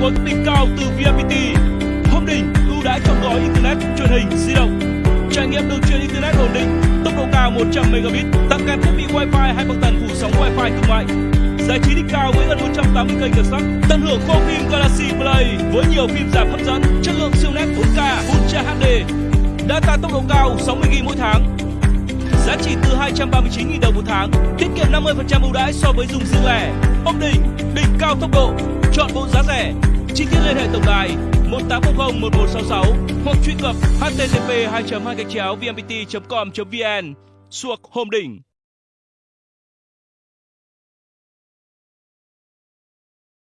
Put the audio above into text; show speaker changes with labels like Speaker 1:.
Speaker 1: có đỉnh cao từ VNPT. Hôm đỉnh ưu đãi trong gói internet truyền hình di động. Trải nghiệm đường truyền internet ổn định, tốc độ cao 100 megabit, tặng kèm thiết bị wifi hai bậc tần phủ sóng wifi thương mại. Giải trí đỉnh cao với gần 180 kênh đặc sắc, tận hưởng kho phim Galaxy Play với nhiều phim giảm hấp dẫn, chất lượng siêu nét 4K, Ultra HD, data tốc độ cao 60 GB mỗi tháng. Giá chỉ từ 239.000 đồng một tháng, tiết kiệm 50% ưu đãi so với dùng riêng lẻ. Ông đỉnh, đỉnh cao tốc độ, chọn bộ giá rẻ. Chi tiết liên hệ tổng đài 1800 1466 hoặc truy cập http 2 2 vnpt com vn, suộc hôm đỉnh.